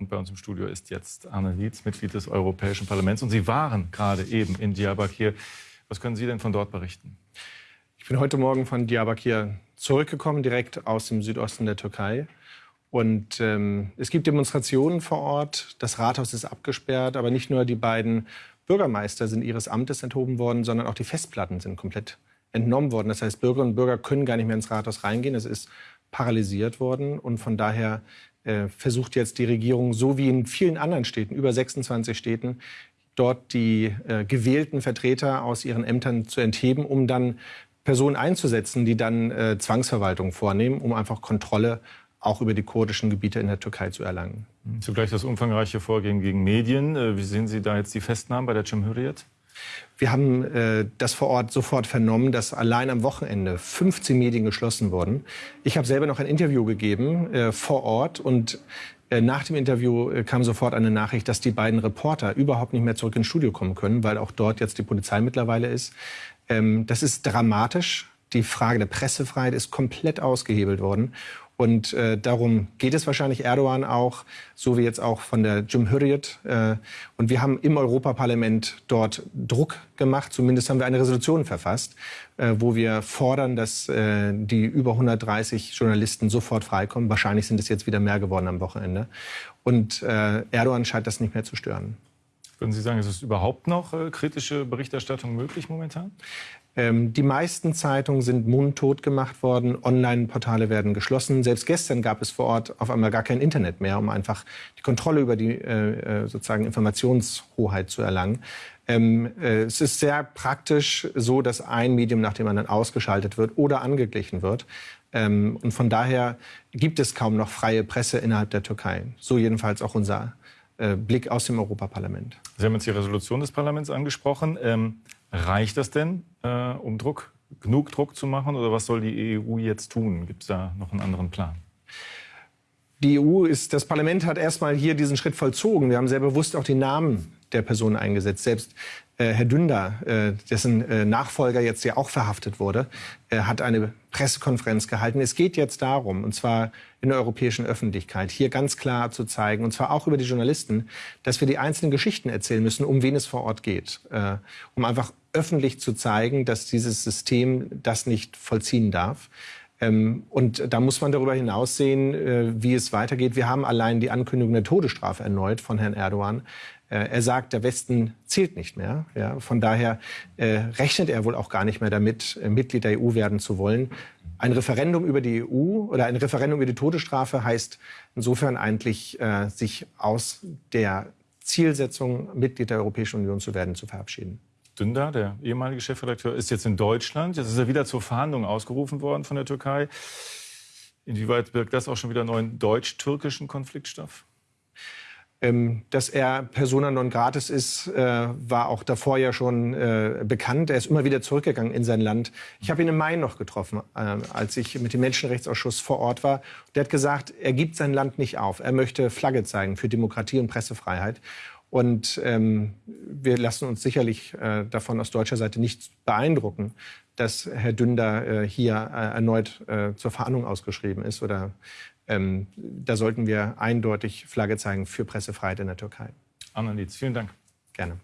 Und bei uns im Studio ist jetzt Anne Lietz, Mitglied des Europäischen Parlaments. Und Sie waren gerade eben in Diyarbakir. Was können Sie denn von dort berichten? Ich bin heute Morgen von Diyarbakir zurückgekommen, direkt aus dem Südosten der Türkei. Und ähm, es gibt Demonstrationen vor Ort. Das Rathaus ist abgesperrt. Aber nicht nur die beiden Bürgermeister sind ihres Amtes enthoben worden, sondern auch die Festplatten sind komplett entnommen worden. Das heißt, Bürgerinnen und Bürger können gar nicht mehr ins Rathaus reingehen. Es ist paralysiert worden. Und von daher äh, versucht jetzt die Regierung, so wie in vielen anderen Städten, über 26 Städten, dort die äh, gewählten Vertreter aus ihren Ämtern zu entheben, um dann Personen einzusetzen, die dann äh, Zwangsverwaltung vornehmen, um einfach Kontrolle auch über die kurdischen Gebiete in der Türkei zu erlangen. Zugleich das umfangreiche Vorgehen gegen Medien. Äh, wie sehen Sie da jetzt die Festnahmen bei der Cemhuriyet? Wir haben äh, das vor Ort sofort vernommen, dass allein am Wochenende 15 Medien geschlossen wurden. Ich habe selber noch ein Interview gegeben äh, vor Ort und äh, nach dem Interview äh, kam sofort eine Nachricht, dass die beiden Reporter überhaupt nicht mehr zurück ins Studio kommen können, weil auch dort jetzt die Polizei mittlerweile ist. Ähm, das ist dramatisch. Die Frage der Pressefreiheit ist komplett ausgehebelt worden. Und äh, darum geht es wahrscheinlich Erdogan auch, so wie jetzt auch von der Cumhuriyet. Äh, und wir haben im Europaparlament dort Druck gemacht. Zumindest haben wir eine Resolution verfasst, äh, wo wir fordern, dass äh, die über 130 Journalisten sofort freikommen. Wahrscheinlich sind es jetzt wieder mehr geworden am Wochenende. Und äh, Erdogan scheint das nicht mehr zu stören. Würden Sie sagen, ist es überhaupt noch äh, kritische Berichterstattung möglich momentan? Ähm, die meisten Zeitungen sind mundtot gemacht worden, Online-Portale werden geschlossen. Selbst gestern gab es vor Ort auf einmal gar kein Internet mehr, um einfach die Kontrolle über die äh, äh sozusagen Informationshoheit zu erlangen. Ähm, äh, es ist sehr praktisch so, dass ein Medium nach dem anderen ausgeschaltet wird oder angeglichen wird. Ähm, und von daher gibt es kaum noch freie Presse innerhalb der Türkei. So jedenfalls auch unser Blick aus dem Europaparlament. Sie haben jetzt die Resolution des Parlaments angesprochen. Ähm, reicht das denn, äh, um Druck, genug Druck zu machen? Oder was soll die EU jetzt tun? Gibt es da noch einen anderen Plan? Die EU ist, das Parlament hat erstmal hier diesen Schritt vollzogen. Wir haben sehr bewusst auch die Namen der Personen eingesetzt. Selbst äh, Herr Dünder, äh, dessen äh, Nachfolger jetzt ja auch verhaftet wurde, äh, hat eine Pressekonferenz gehalten. Es geht jetzt darum, und zwar in der europäischen Öffentlichkeit, hier ganz klar zu zeigen, und zwar auch über die Journalisten, dass wir die einzelnen Geschichten erzählen müssen, um wen es vor Ort geht. Äh, um einfach öffentlich zu zeigen, dass dieses System das nicht vollziehen darf. Ähm, und da muss man darüber hinaus sehen, äh, wie es weitergeht. Wir haben allein die Ankündigung der Todesstrafe erneut von Herrn Erdogan. Äh, er sagt, der Westen zählt nicht mehr. Ja, von daher äh, rechnet er wohl auch gar nicht mehr damit, Mitglied der EU werden zu wollen. Ein Referendum über die EU oder ein Referendum über die Todesstrafe heißt insofern eigentlich, sich aus der Zielsetzung, Mitglied der Europäischen Union zu werden, zu verabschieden. Dündar, der ehemalige Chefredakteur, ist jetzt in Deutschland. Jetzt ist er wieder zur Verhandlung ausgerufen worden von der Türkei. Inwieweit birgt das auch schon wieder neuen deutsch-türkischen Konfliktstoff? Ähm, dass er Persona non gratis ist, äh, war auch davor ja schon äh, bekannt. Er ist immer wieder zurückgegangen in sein Land. Ich habe ihn im Mai noch getroffen, äh, als ich mit dem Menschenrechtsausschuss vor Ort war. Der hat gesagt, er gibt sein Land nicht auf. Er möchte Flagge zeigen für Demokratie und Pressefreiheit. Und ähm, wir lassen uns sicherlich äh, davon aus deutscher Seite nicht beeindrucken, dass Herr Dünder äh, hier äh, erneut äh, zur Verhandlung ausgeschrieben ist. Oder ähm, da sollten wir eindeutig Flagge zeigen für Pressefreiheit in der Türkei. Anna Lietz, vielen Dank. Gerne.